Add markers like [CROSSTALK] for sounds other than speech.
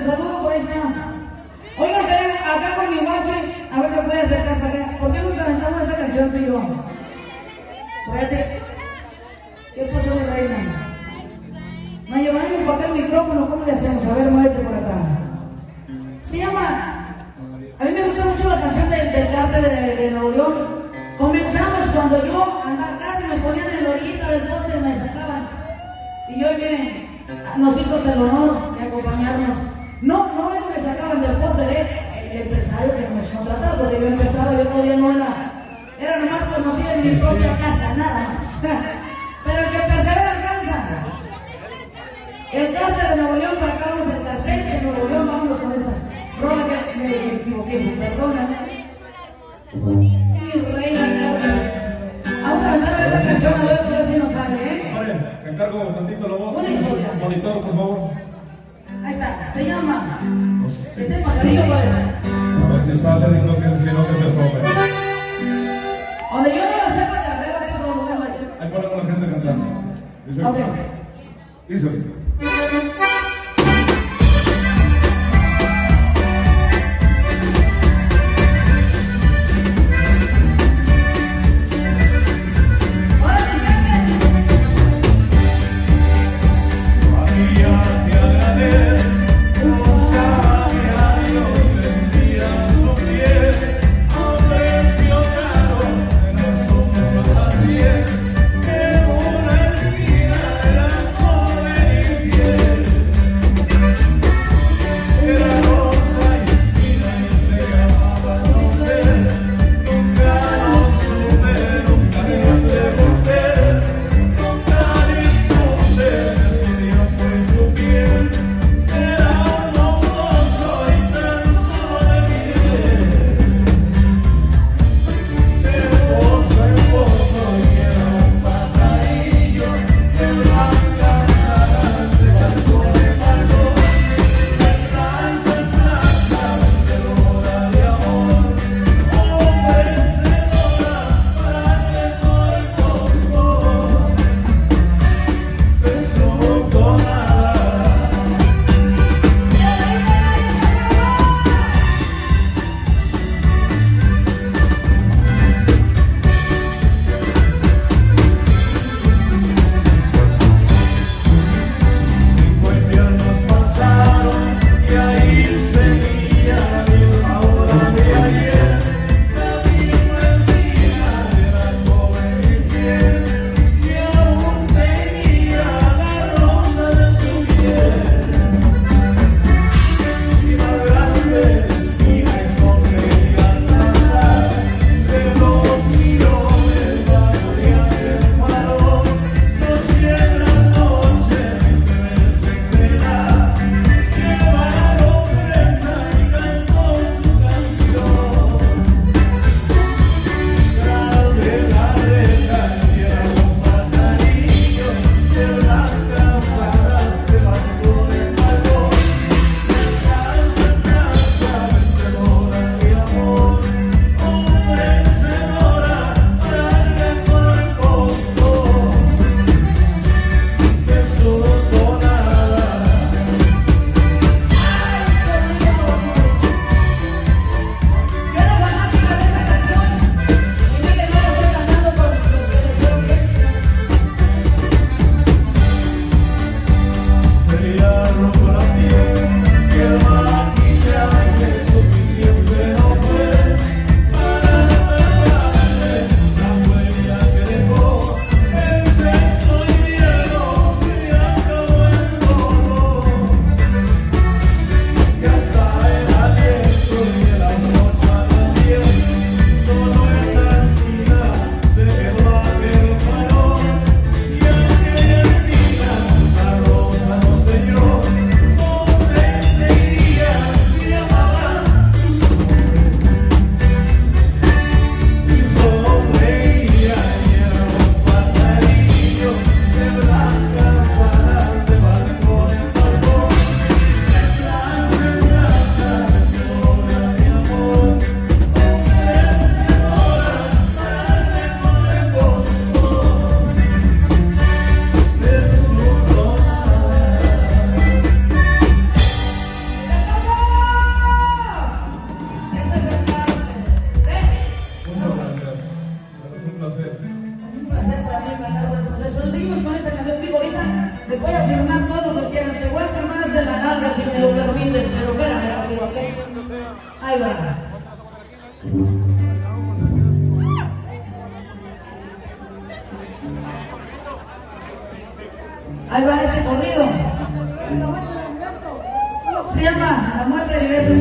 el saludo, por ahí está. Oigan, acá con mi guache, a ver si puede acercar para acá. ¿Por qué no se lanzamos esa canción, señor? Espérate. ¿Qué pasó, reina? No llevaron mi papel el micrófono, ¿cómo le hacemos? A ver, muévete por acá. Se llama. A mí me gusta mucho la canción del, del cártel de, de Nuevo León. Comenzamos cuando yo andaba casi me ponían en la orillita del poste y me sacaban. Y yo, miren, nos hizo el honor de acompañarnos. No, no es que me sacaban del poste de el empresario que me contrataba, porque yo empezaba, yo todavía no era, era nomás conocida en mi propia casa, nada más. [LAUGHS] Pero el que persevera alcanza. El cártel de Nuevo León, para acá vamos el cartel de Nuevo León, vámonos con esas. Roba que me, equivoqué, perdóname. Mi reina, Vamos a cantar esta canción a ver si nos sale, ¿eh? Te encargo tantito la voz. Una historia. Monitor, por favor. Se llama. Ese pajarillo cuál es. A ver si sale, digo que que se. Donde yo la sepa carrera, eso lo voy a hacer. Ahí ponemos la gente cantando. Dice, Ok. dice, dice. placer. Un placer para mí, Nosotros seguimos con esta canción, digo, ahorita les voy a firmar todo lo que quieran, te voy a firmar de la nalga si me lo permites, pero espérame, amigo, Ahí va. Ahí va este corrido. Se llama La muerte de Beto